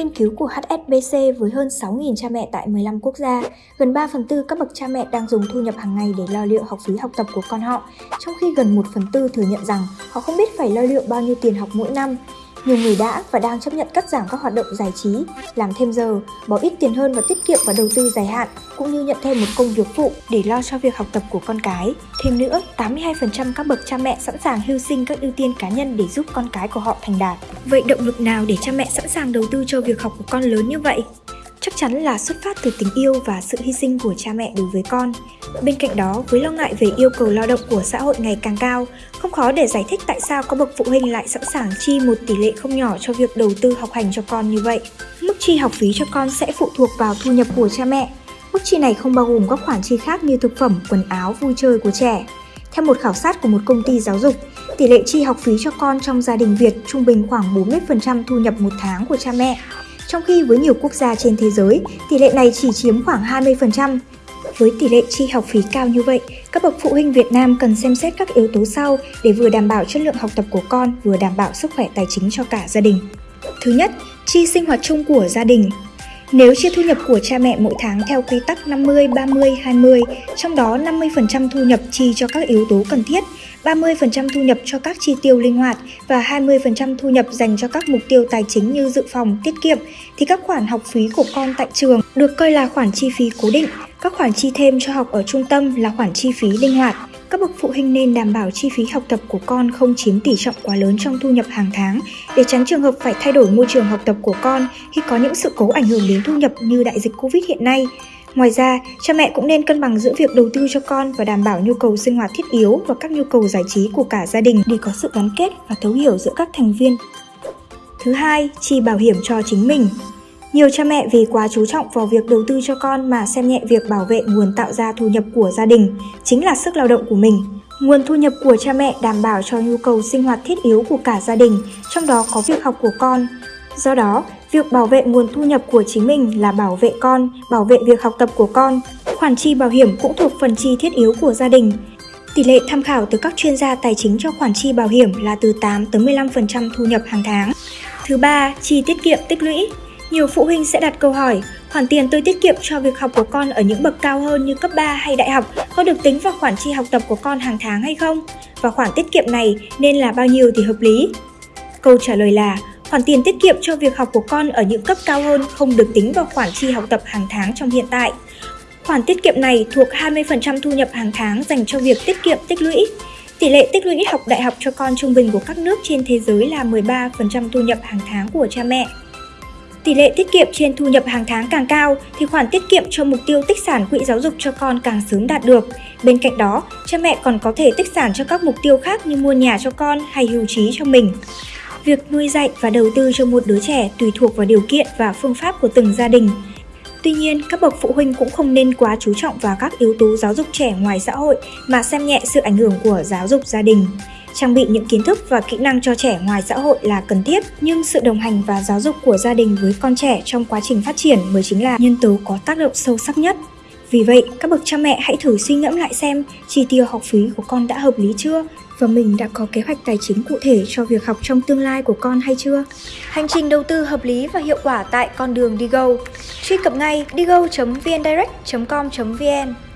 nghiên cứu của HSBC với hơn 6.000 cha mẹ tại 15 quốc gia, gần 3 phần tư các bậc cha mẹ đang dùng thu nhập hàng ngày để lo liệu học phí học tập của con họ, trong khi gần 1 phần tư thừa nhận rằng họ không biết phải lo liệu bao nhiêu tiền học mỗi năm. Nhiều người đã và đang chấp nhận cắt giảm các hoạt động giải trí, làm thêm giờ, bỏ ít tiền hơn và tiết kiệm và đầu tư dài hạn, cũng như nhận thêm một công việc phụ để lo cho việc học tập của con cái. Thêm nữa, 82% các bậc cha mẹ sẵn sàng hy sinh các ưu tiên cá nhân để giúp con cái của họ thành đạt. Vậy động lực nào để cha mẹ sẵn sàng đầu tư cho việc học của con lớn như vậy? Chắc chắn là xuất phát từ tình yêu và sự hy sinh của cha mẹ đối với con. Bên cạnh đó, với lo ngại về yêu cầu lao động của xã hội ngày càng cao, không khó để giải thích tại sao các bậc phụ huynh lại sẵn sàng chi một tỷ lệ không nhỏ cho việc đầu tư học hành cho con như vậy. Mức chi học phí cho con sẽ phụ thuộc vào thu nhập của cha mẹ. Mức chi này không bao gồm các khoản chi khác như thực phẩm, quần áo, vui chơi của trẻ. Theo một khảo sát của một công ty giáo dục, tỷ lệ chi học phí cho con trong gia đình Việt trung bình khoảng 40% thu nhập một tháng của cha mẹ trong khi với nhiều quốc gia trên thế giới, tỷ lệ này chỉ chiếm khoảng 20%. Với tỷ lệ chi học phí cao như vậy, các bậc phụ huynh Việt Nam cần xem xét các yếu tố sau để vừa đảm bảo chất lượng học tập của con, vừa đảm bảo sức khỏe tài chính cho cả gia đình. Thứ nhất, chi sinh hoạt chung của gia đình. Nếu chia thu nhập của cha mẹ mỗi tháng theo quy tắc 50, 30, 20, trong đó 50% thu nhập chi cho các yếu tố cần thiết, 30% thu nhập cho các chi tiêu linh hoạt và 20% thu nhập dành cho các mục tiêu tài chính như dự phòng, tiết kiệm, thì các khoản học phí của con tại trường được coi là khoản chi phí cố định, các khoản chi thêm cho học ở trung tâm là khoản chi phí linh hoạt. Các bậc phụ huynh nên đảm bảo chi phí học tập của con không chiếm tỷ trọng quá lớn trong thu nhập hàng tháng để tránh trường hợp phải thay đổi môi trường học tập của con khi có những sự cố ảnh hưởng đến thu nhập như đại dịch Covid hiện nay. Ngoài ra, cha mẹ cũng nên cân bằng giữa việc đầu tư cho con và đảm bảo nhu cầu sinh hoạt thiết yếu và các nhu cầu giải trí của cả gia đình để có sự gắn kết và thấu hiểu giữa các thành viên. Thứ hai, chi bảo hiểm cho chính mình. Nhiều cha mẹ vì quá chú trọng vào việc đầu tư cho con mà xem nhẹ việc bảo vệ nguồn tạo ra thu nhập của gia đình, chính là sức lao động của mình. Nguồn thu nhập của cha mẹ đảm bảo cho nhu cầu sinh hoạt thiết yếu của cả gia đình, trong đó có việc học của con. Do đó, việc bảo vệ nguồn thu nhập của chính mình là bảo vệ con, bảo vệ việc học tập của con. Khoản chi bảo hiểm cũng thuộc phần chi thiết yếu của gia đình. Tỷ lệ tham khảo từ các chuyên gia tài chính cho khoản chi bảo hiểm là từ 8 tới 15% thu nhập hàng tháng. Thứ ba, chi tiết kiệm tích lũy. Nhiều phụ huynh sẽ đặt câu hỏi, khoản tiền tôi tiết kiệm cho việc học của con ở những bậc cao hơn như cấp 3 hay đại học có được tính vào khoản chi học tập của con hàng tháng hay không? Và khoản tiết kiệm này nên là bao nhiêu thì hợp lý? Câu trả lời là khoản tiền tiết kiệm cho việc học của con ở những cấp cao hơn không được tính vào khoản chi học tập hàng tháng trong hiện tại. Khoản tiết kiệm này thuộc 20% thu nhập hàng tháng dành cho việc tiết kiệm tích lũy. Tỷ lệ tích lũy học đại học cho con trung bình của các nước trên thế giới là 13% thu nhập hàng tháng của cha mẹ. Tỷ lệ tiết kiệm trên thu nhập hàng tháng càng cao thì khoản tiết kiệm cho mục tiêu tích sản quỹ giáo dục cho con càng sớm đạt được. Bên cạnh đó, cha mẹ còn có thể tích sản cho các mục tiêu khác như mua nhà cho con hay hưu trí cho mình. Việc nuôi dạy và đầu tư cho một đứa trẻ tùy thuộc vào điều kiện và phương pháp của từng gia đình. Tuy nhiên, các bậc phụ huynh cũng không nên quá chú trọng vào các yếu tố giáo dục trẻ ngoài xã hội mà xem nhẹ sự ảnh hưởng của giáo dục gia đình. Trang bị những kiến thức và kỹ năng cho trẻ ngoài xã hội là cần thiết, nhưng sự đồng hành và giáo dục của gia đình với con trẻ trong quá trình phát triển mới chính là nhân tố có tác động sâu sắc nhất. Vì vậy, các bậc cha mẹ hãy thử suy ngẫm lại xem chi tiêu học phí của con đã hợp lý chưa và mình đã có kế hoạch tài chính cụ thể cho việc học trong tương lai của con hay chưa? Hành trình đầu tư hợp lý và hiệu quả tại con đường Digo. Truy cập ngay digo.vndirect.com.vn